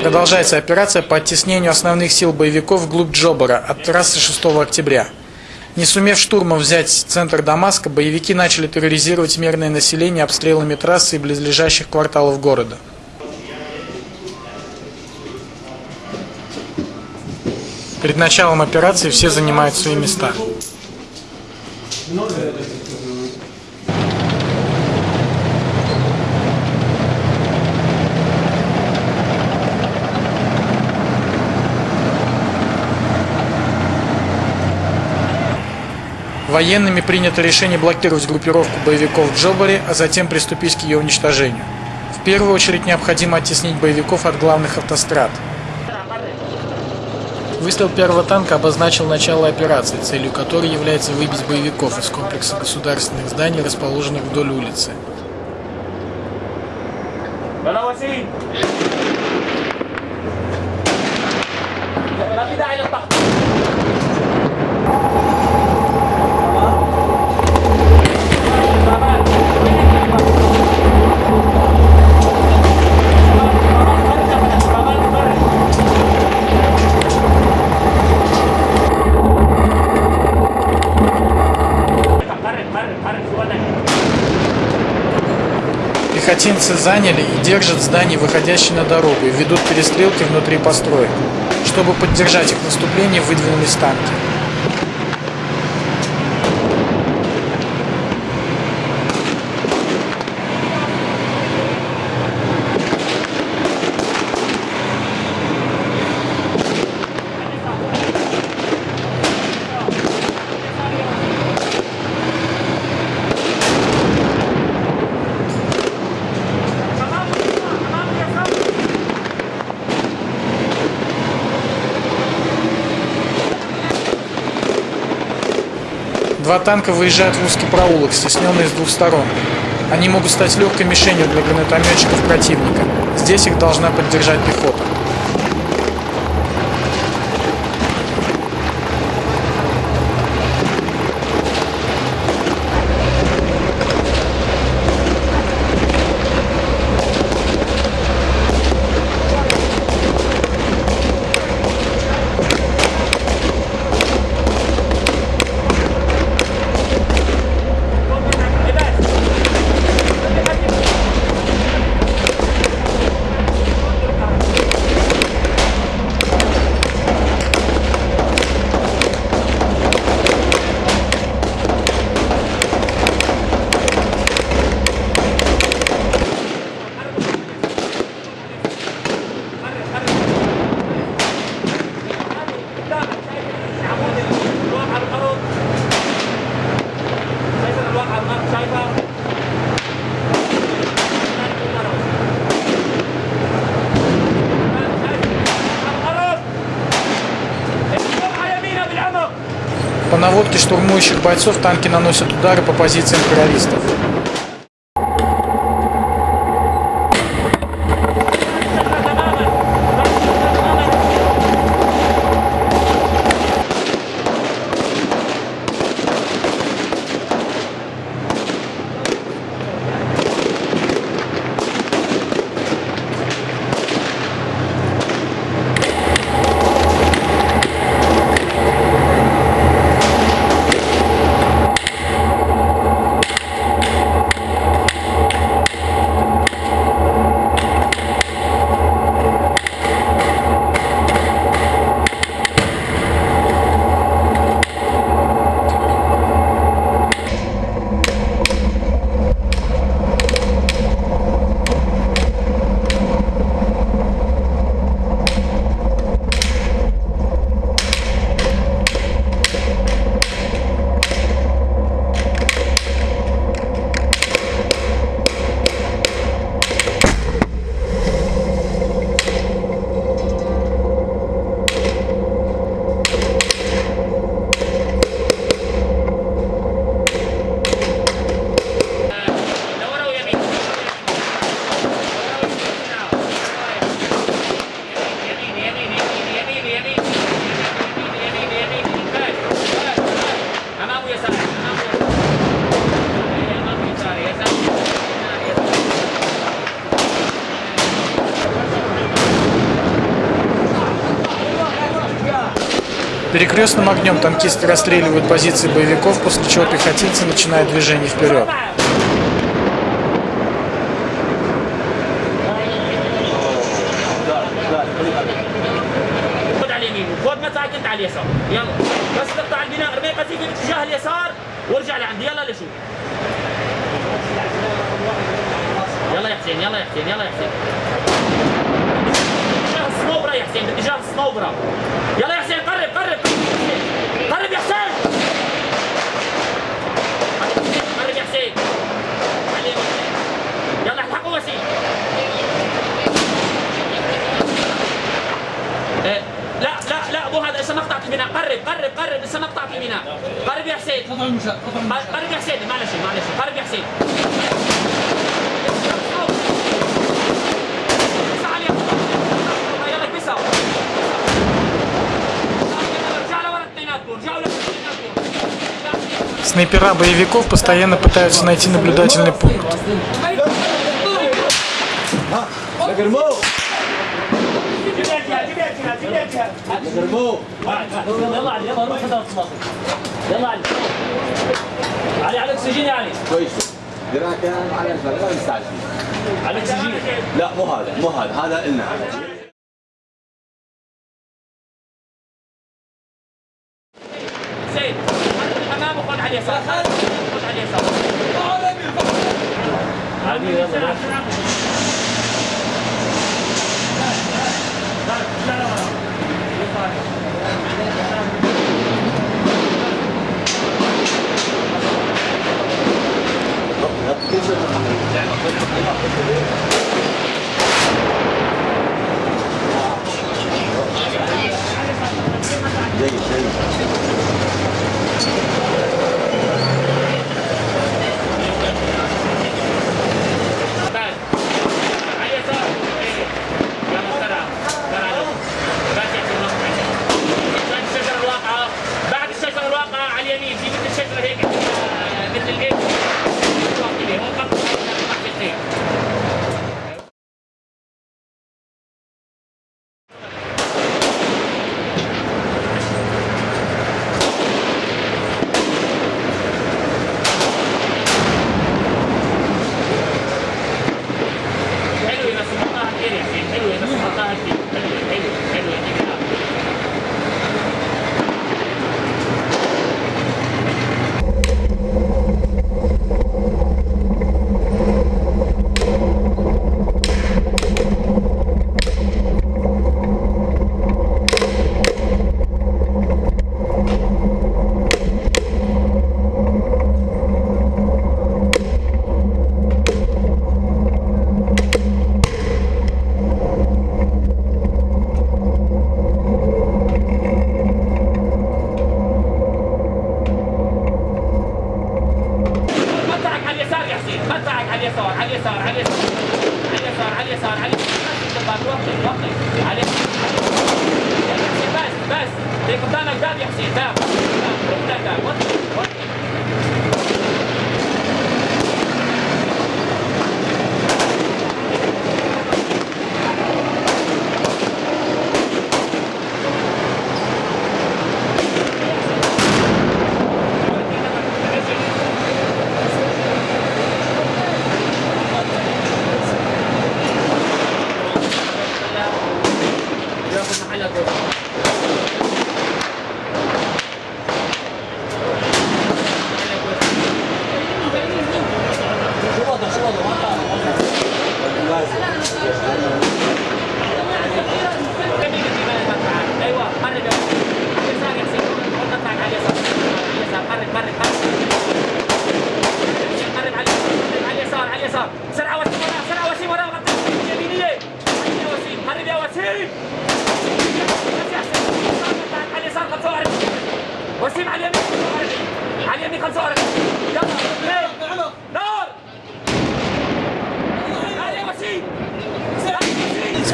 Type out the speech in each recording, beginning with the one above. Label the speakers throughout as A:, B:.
A: Продолжается операция по оттеснению основных сил боевиков вглубь Джобара от трассы 6 октября. Не сумев штурмом взять центр Дамаска, боевики начали терроризировать мирное население обстрелами трассы и близлежащих кварталов города. Перед началом операции все занимают свои места. Военными принято решение блокировать группировку боевиков в Джобаре, а затем приступить к ее уничтожению. В первую очередь необходимо оттеснить боевиков от главных автострад. Выстрел первого танка обозначил начало операции, целью которой является выбить боевиков из комплекса государственных зданий, расположенных вдоль улицы. Пехотинцы заняли и держат здание, выходящее на дорогу, и ведут перестрелки внутри построек. Чтобы поддержать их наступление, выдвинулись танки. Два танка выезжают в узкий проулок, стесненный с двух сторон. Они могут стать легкой мишенью для гранатометчиков противника. Здесь их должна поддержать пехота. По наводке штурмующих бойцов танки наносят удары по позициям террористов. Перекрестным огнем танкисты расстреливают позиции боевиков, после чего пехотинцы начинают движение вперед.
B: يلا يا حسين يلا يا حسين يلا يا حسين باتجاه السنوبره يا حسين باتجاه السنوبره يلا 다르면
A: Снайпера боевиков постоянно пытаются найти наблюдательный пункт.
B: على الاكسجين
C: لا مو هذا مو هذا هذا النا
B: حديثة خذ حديثة عادي يلا ako nakalagot.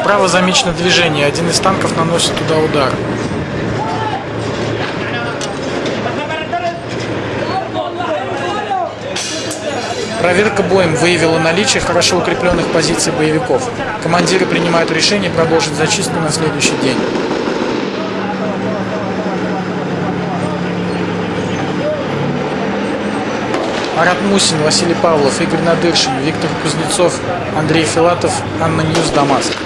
A: Справа замечено движение. Один из танков наносит туда удар. Проверка боем выявила наличие хорошо укрепленных позиций боевиков. Командиры принимают решение продолжить зачистку на следующий день. Марат Мусин, Василий Павлов, Игорь Надыршин, Виктор Кузнецов, Андрей Филатов, Анна Ньюс, Дамаск.